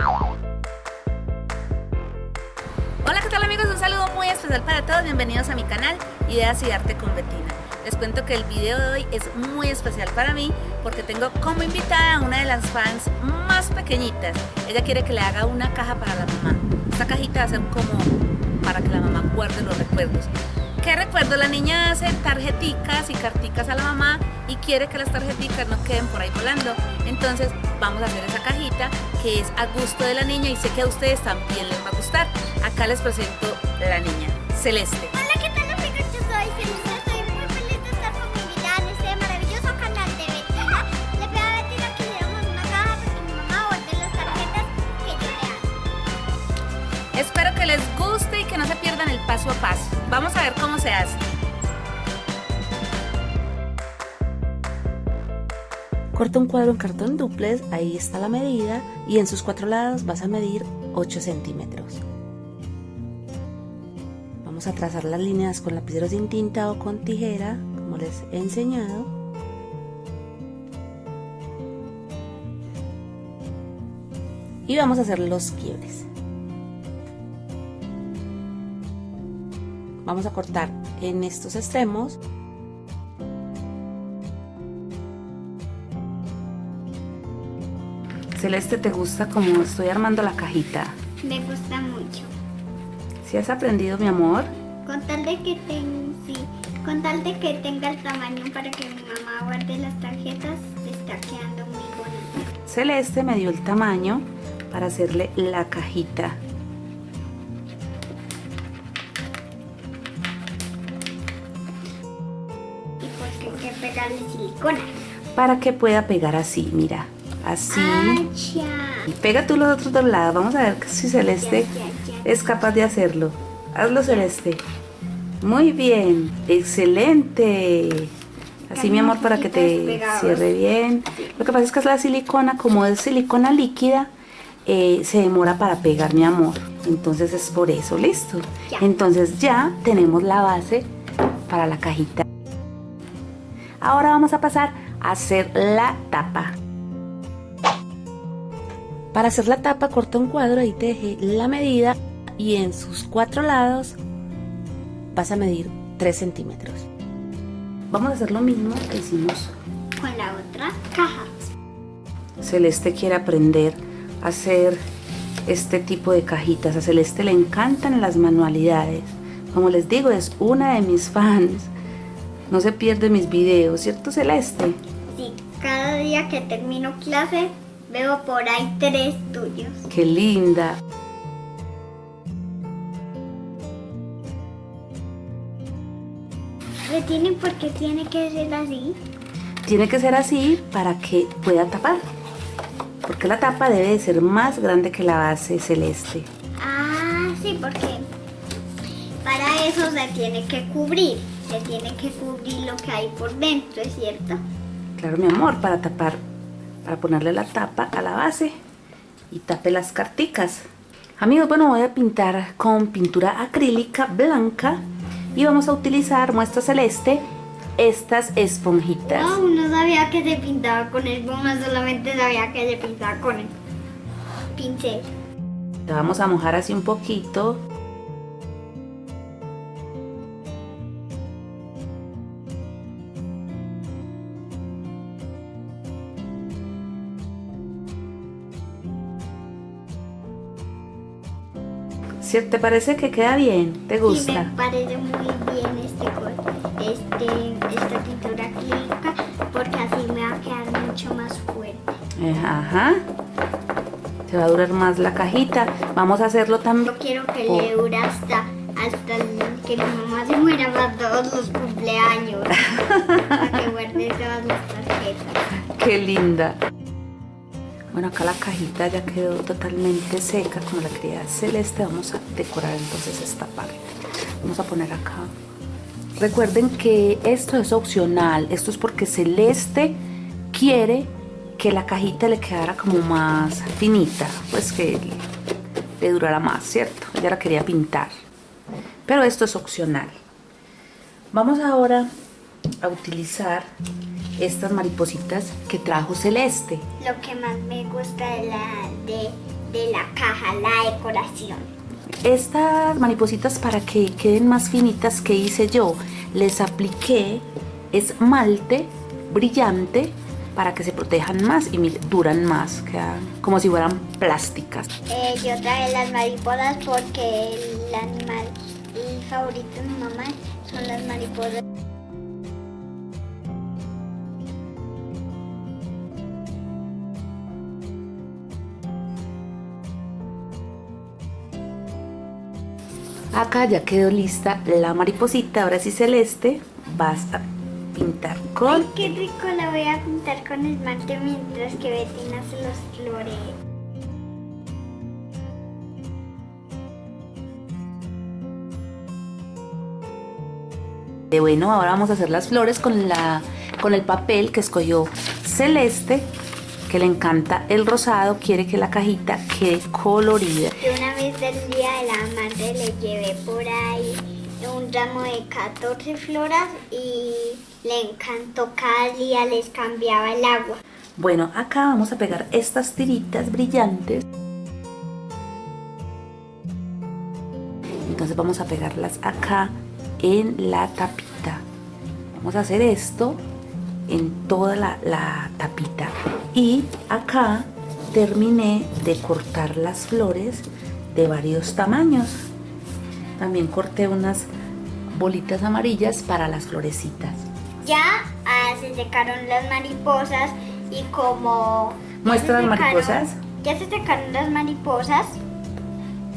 Hola, ¿qué tal amigos? Un saludo muy especial para todos. Bienvenidos a mi canal Ideas y Arte con Betina. Les cuento que el video de hoy es muy especial para mí porque tengo como invitada a una de las fans más pequeñitas. Ella quiere que le haga una caja para la mamá. Esta cajita va a ser como para que la mamá guarde los recuerdos. ¿Qué recuerdo? La niña hace tarjeticas y carticas a la mamá y quiere que las tarjeticas no queden por ahí volando. Entonces vamos a hacer esa cajita que es a gusto de la niña y sé que a ustedes también les va a gustar. Acá les presento la niña, Celeste. Hola, ¿qué tal amigos? Yo soy Celeste, estoy muy feliz de estar con mi invitada en este maravilloso canal de Betina. Le pido a Betina que le demos una caja porque mi mamá guarde las tarjetas que yo le hago. Espero que les guste y que no se pierdan el paso a paso. Vamos a ver cómo se hace. Corta un cuadro en cartón duplex, ahí está la medida y en sus cuatro lados vas a medir 8 centímetros. Vamos a trazar las líneas con lapiceros sin tinta o con tijera, como les he enseñado. Y vamos a hacer los quiebres. Vamos a cortar en estos extremos Celeste, ¿te gusta cómo estoy armando la cajita? Me gusta mucho. ¿Si has aprendido, mi amor? Con tal de que ten- sí, con tal de que tenga el tamaño para que mi mamá guarde las tarjetas, se está quedando muy bonita. Celeste me dio el tamaño para hacerle la cajita. Silicona. Para que pueda pegar así, mira. Así. Y pega tú los otros dos lados. Vamos a ver si Celeste Ya, ya, ya. es capaz de hacerlo. Hazlo, Celeste. Muy bien. Excelente. Así, mi amor, para que te cierre bien. Lo que pasa es que es la silicona, como es silicona líquida, eh, se demora para pegar, mi amor. Entonces es por eso, listo. Entonces ya tenemos la base para la cajita. Ahora vamos a pasar a hacer la tapa. Para hacer la tapa corta un cuadro, ahí te dejé la medida y en sus cuatro lados vas a medir 3 centímetros. Vamos a hacer lo mismo que hicimos. Con la otra caja. Celeste quiere aprender a hacer este tipo de cajitas. A Celeste le encantan las manualidades. Como les digo, es una de mis fans. No se pierde mis videos, ¿cierto Celeste? Sí, cada día que termino clase veo por ahí tres tuyos. Qué linda. ¿Le tienen por qué tiene que ser así? Tiene que ser así para que pueda tapar. Porque la tapa debe de ser más grande que la base celeste. Ah, sí, porque para eso se tiene que cubrir. Se tiene que cubrir lo que hay por dentro, ¿es cierto? Claro, mi amor, para tapar, para ponerle la tapa a la base y tape las carticas. Amigos, bueno, voy a pintar con pintura acrílica blanca y vamos a utilizar muestra celeste estas esponjitas. No, no sabía que se pintaba con espuma, solamente sabía que se pintaba con el pincel. La vamos a mojar así un poquito. ¿Cierto? ¿Te parece que queda bien? ¿Te Sí, gusta? me parece muy bien este, este, esta pintura acrílica porque así me va a quedar mucho más fuerte. Eh, Ajá. Se va a durar más la cajita. Vamos a hacerlo también. Yo quiero que le dure hasta, hasta el- que mi mamá se muera para todos los cumpleaños. para que guarde todas las tarjetas. Qué linda. Bueno, acá la cajita ya quedó totalmente seca con la querida celeste. Vamos a decorar entonces esta parte. Vamos a poner acá. Recuerden que esto es opcional. Esto es porque Celeste quiere que la cajita le quedara como más finita. Pues que le durara más, ¿cierto? Ella la quería pintar. Pero esto es opcional. Vamos ahora a utilizar estas maripositas que trajo Celeste. Lo que más me gusta de la, de de la caja, la decoración. Estas maripositas para que queden más finitas que hice yo, les apliqué esmalte brillante para que se protejan más y duran más, quedan como si fueran plásticas. Eh, yo traje las mariposas porque el animal favorito de mi mamá son las mariposas. Acá ya quedó lista la mariposita, ahora sí celeste, vas a pintar con... Ay, qué rico, la voy a pintar con esmalte mientras que Betina se los floree. De bueno, ahora vamos a hacer las flores con, la, con el papel que escogió Celeste que le encanta el rosado, quiere que la cajita quede colorida. una vez del Día de la Madre le llevé por ahí un ramo de 14 floras y le encantó cada día les cambiaba el agua. Bueno, acá vamos a pegar estas tiritas brillantes. Entonces vamos a pegarlas acá en la tapita. Vamos a hacer esto en toda la, tapita y acá terminé de cortar las flores de varios tamaños. También corté unas bolitas amarillas para las florecitas. Ya ah, se secaron las mariposas y como muestra las mariposas ya se secaron las mariposas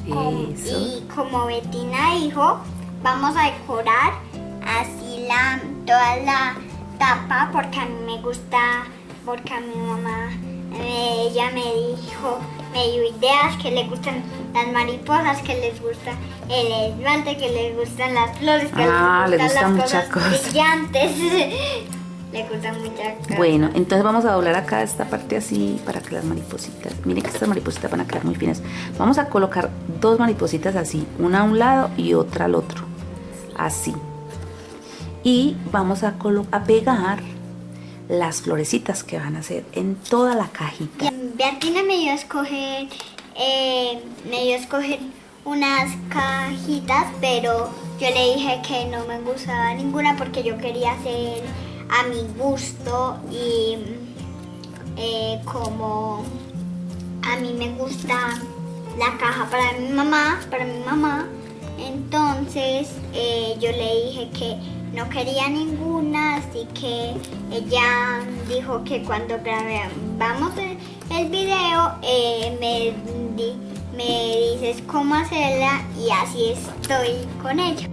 y como Betina dijo vamos a decorar así la toda la tapa porque a mí me gusta, porque a mi mamá, eh, ella me dijo, me dio ideas que le gustan las mariposas, que les gusta el esmalte, que les gustan las flores, que ah, les gustan, las muchas cosas, brillantes. le gustan muchas cosas. Bueno, entonces vamos a doblar acá esta parte así para que las maripositas, miren que estas maripositas van a quedar muy finas. Vamos a colocar dos maripositas así, una a un lado y otra al otro, así y vamos a, a pegar las florecitas que van a hacer en toda la cajita. Beatina me dio a escoger, eh, me dio a escoger unas cajitas, pero yo le dije que no me gustaba ninguna porque yo quería hacer a mi gusto y eh, como a mí me gusta la caja para mi mamá, para mi mamá, entonces eh, yo le dije que no quería ninguna, así que ella dijo que cuando grabamos el video eh, me, me dices cómo hacerla y así estoy con ella.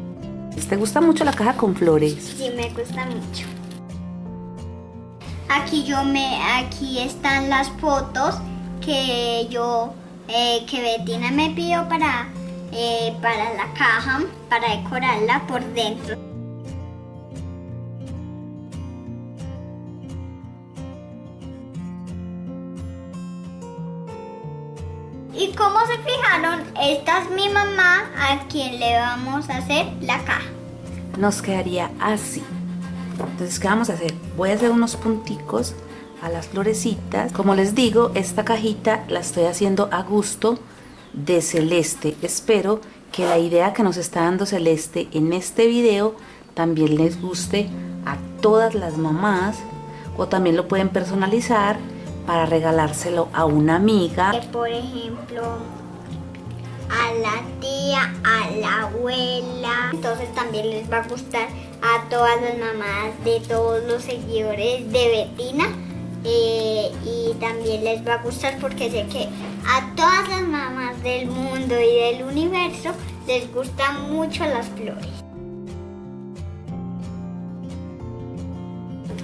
¿Te gusta mucho la caja con flores? Sí, me gusta mucho. Aquí yo me, aquí están las fotos que yo, eh, que Betina me pidió para, eh, para la caja, para decorarla por dentro. Y como se fijaron, esta es mi mamá a quien le vamos a hacer la caja. Nos quedaría así. Entonces, ¿qué vamos a hacer? Voy a hacer unos punticos a las florecitas. Como les digo, esta cajita la estoy haciendo a gusto de Celeste. Espero que la idea que nos está dando Celeste en este video también les guste a todas las mamás o también lo pueden personalizar para regalárselo a una amiga. Por ejemplo, a la tía, a la abuela. Entonces también les va a gustar a todas las mamás de todos los seguidores de Betina. Eh, y también les va a gustar porque sé que a todas las mamás del mundo y del universo les gustan mucho las flores.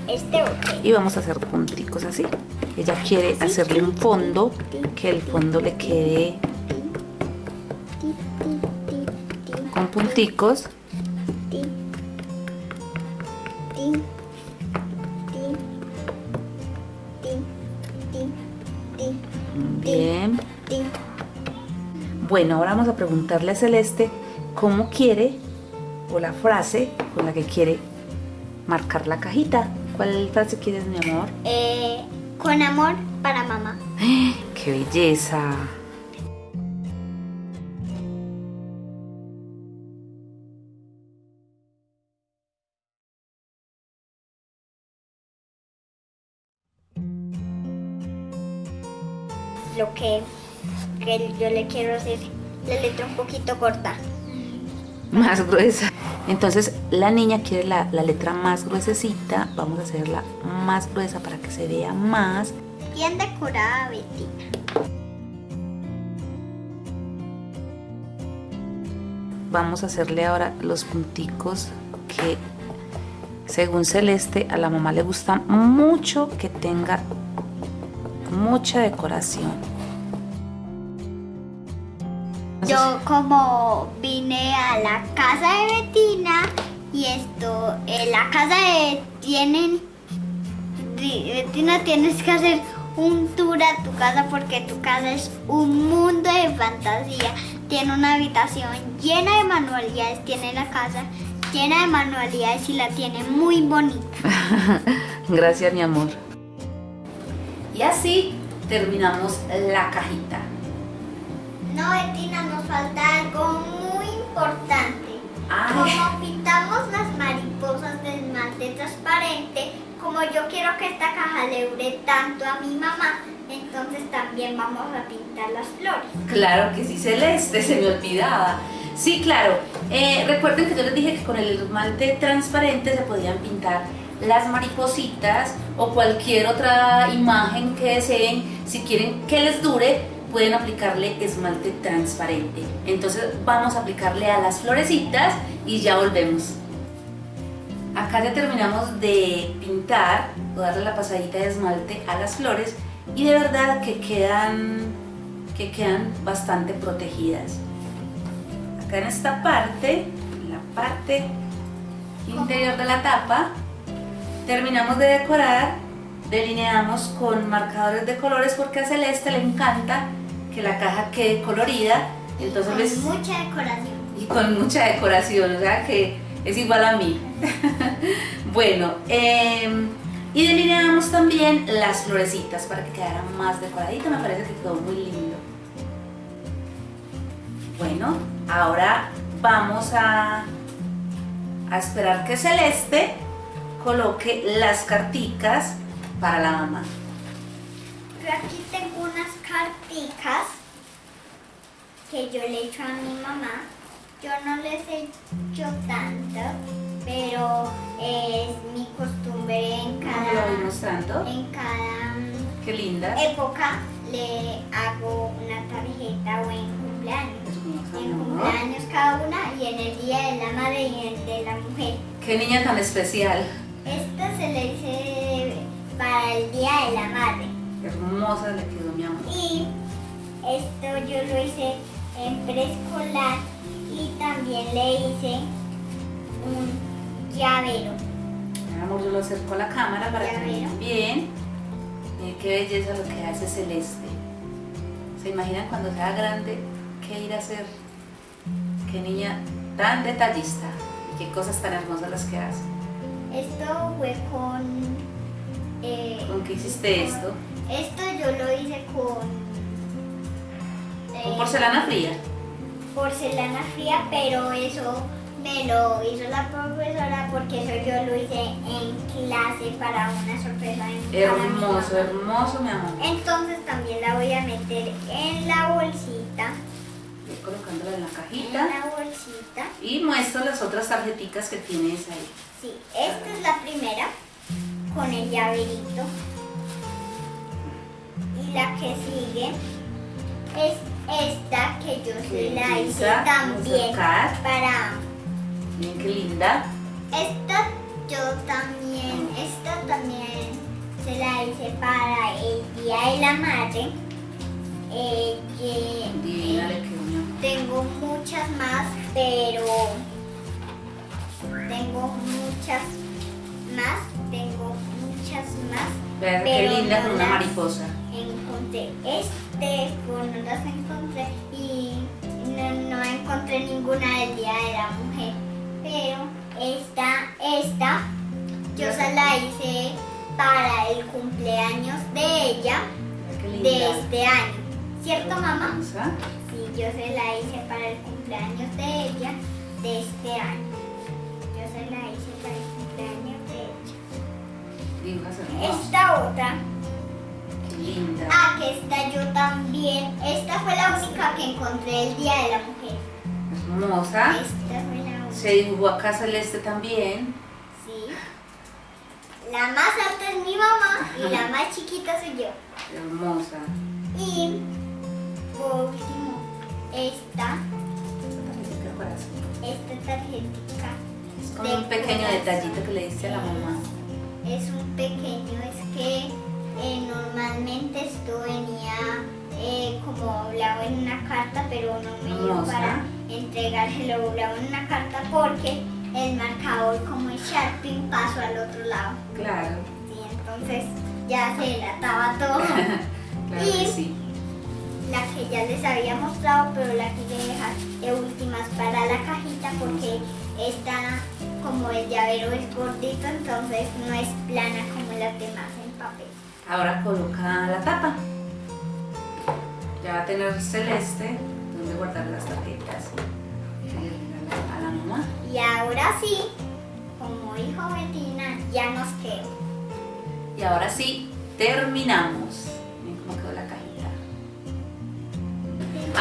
Este Y vamos a hacer punticos así. Ella quiere hacerle un fondo, que el fondo le quede con punticos. Bien. Bueno, ahora vamos a preguntarle a Celeste cómo quiere o la frase con la que quiere marcar la cajita. ¿Cuál frase quieres, mi amor? Eh, con amor para mamá. ¡Qué belleza! Lo que, que yo le quiero decir, la letra un poquito corta. Más gruesa. Entonces la niña quiere la, la letra más gruesecita. Vamos a hacerla más gruesa para que se vea más. Bien decorada, Bettina. Vamos a hacerle ahora los punticos que según Celeste a la mamá le gusta mucho que tenga mucha decoración. Yo como vine a la casa de Betina y esto, en la casa de tienen, di- Betina tienes que hacer un tour a tu casa porque tu casa es un mundo de fantasía. Tiene una habitación llena de manualidades, tiene la casa llena de manualidades y la tiene muy bonita. Gracias mi amor. Y así terminamos la cajita. No, Betina, nos falta algo muy importante. Ay. Como pintamos las mariposas de esmalte transparente, como yo quiero que esta caja le dure tanto a mi mamá, entonces también vamos a pintar las flores. Claro que sí, Celeste, se me olvidaba. Sí, claro. Eh, recuerden que yo les dije que con el esmalte transparente se podían pintar las maripositas o cualquier otra imagen que deseen. Si quieren que les dure, pueden aplicarle esmalte transparente. Entonces vamos a aplicarle a las florecitas y ya volvemos. Acá ya terminamos de pintar o darle la pasadita de esmalte a las flores y de verdad que quedan, que quedan bastante protegidas. Acá en esta parte, en la parte interior de la tapa, terminamos de decorar, delineamos con marcadores de colores porque a Celeste le encanta que la caja quede colorida, entonces Con mucha decoración. y con mucha decoración, o sea que es igual a mí. bueno, em, y delineamos también las florecitas para que quedara más decoradito, me parece que quedó muy lindo. Bueno, ahora vamos a, a esperar que Celeste coloque las carticas para la mamá. Yo aquí tengo unas que yo le he hecho a mi mamá. Yo no les he hecho tantas, pero es mi costumbre en ¿Cómo lo cada, en cada mm, Qué linda. época le hago una tarjeta o en cumpleaños. En cumpleaños cada una y en el día de la madre y en el de la mujer. Qué niña tan especial. Esta se le hice para el día de la madre. Hermosa le quedó mi amor. Y esto yo lo hice en preescolar y también le hice un llavero. Mi amor, yo lo acerco a la cámara para que vean bien. Miren qué belleza lo que hace Celeste. ¿Se imaginan cuando sea grande qué ir a hacer? Qué niña tan detallista y qué cosas tan hermosas las que hace. Esto fue con... eh, ¿Con qué hiciste esto? Esto yo lo hice con... Con eh, porcelana fría. porcelana fría, pero eso me lo hizo la profesora porque eso yo lo hice en clase para una sorpresa. en- Hermoso, hermoso, mi amor. Entonces también la voy a meter en la bolsita. Voy colocándola en la En cajita. la bolsita. Y muestro las otras tarjeticas que tienes ahí. Sí, esta es la primera con el llaverito. Y la que sigue es esta que yo sí la hice también para Miren qué linda. esta yo también, esta también se la hice para el día de la madre. Eh, amor. Tengo muchas más, pero tengo muchas más, tengo muchas más. Vean qué Pero linda no con una mariposa. Encontré este, con no las encontré y no, no encontré ninguna del Día de la Mujer. Pero esta, esta, yo se la hice para el cumpleaños de ella de este año. ¿Cierto, mamá? Sí, yo se la hice para el cumpleaños de ella de este año. Yo se la hice para el cumpleaños de ella. Esta otra, Ah, que esta yo también. Esta fue la única que encontré el Día de la Mujer. Hermosa. Esta fue la única. Se dibujó acá celeste también. Sí. La más alta es mi mamá y la más chiquita soy yo. Hermosa. Y por último, esta, esta tarjetita Es como un pequeño detallito que le diste a la mamá. es un pequeño, es que eh, normalmente esto venía eh, como doblado en una carta, pero no me dio Hermosa. para entregárselo doblado en una carta porque el marcador como el Sharpie pasó al otro lado. Claro, Sí, entonces ya se delataba todo. claro Y- que sí. la que ya les había mostrado, pero la quise dejar de últimas para la cajita porque esta, como el llavero es gordito, entonces no es plana como las demás. Ahora coloca la tapa. Ya va a tener celeste donde guardar las tarjetas. A la mamá. Y ahora sí, como dijo Betina, ya nos quedó. Y ahora sí, terminamos. Miren cómo quedó la cajita.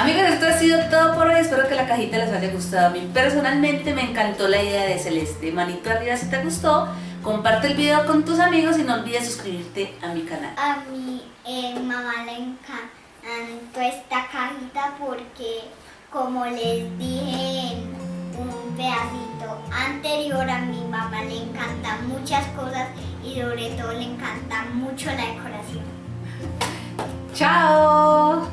Amigos, esto ha sido todo por hoy. Espero que la cajita les haya gustado. A mí personalmente me encantó la idea de Celeste. Manito arriba si te gustó. Comparte el video con tus amigos y no olvides suscribirte a mi canal. A mi eh, mamá le encantó esta cajita porque, como les dije en un pedacito anterior, a mi mamá le encantan muchas cosas y sobre todo le encanta mucho la decoración. ¡Chao!